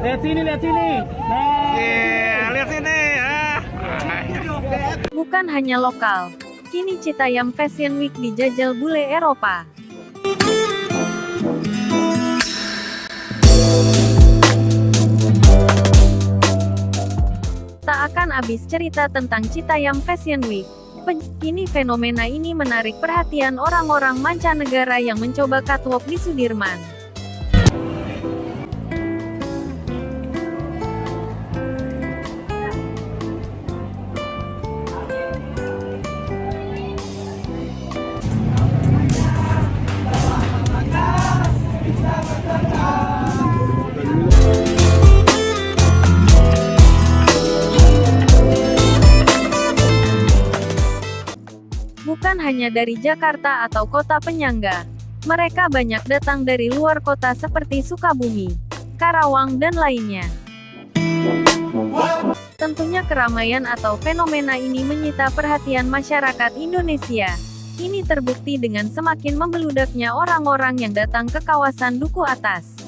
Lihat sini, lihat sini. Nah, Iya, lihat sini. Ah. Bukan hanya lokal. Kini Citayam Fashion Week dijajal bule Eropa. Tak akan habis cerita tentang Citayam Fashion Week. Kini fenomena ini menarik perhatian orang-orang mancanegara yang mencoba catwalk di Sudirman. Bukan hanya dari Jakarta atau kota penyangga. Mereka banyak datang dari luar kota seperti Sukabumi, Karawang dan lainnya. Tentunya keramaian atau fenomena ini menyita perhatian masyarakat Indonesia. Ini terbukti dengan semakin membeludaknya orang-orang yang datang ke kawasan Duku Atas.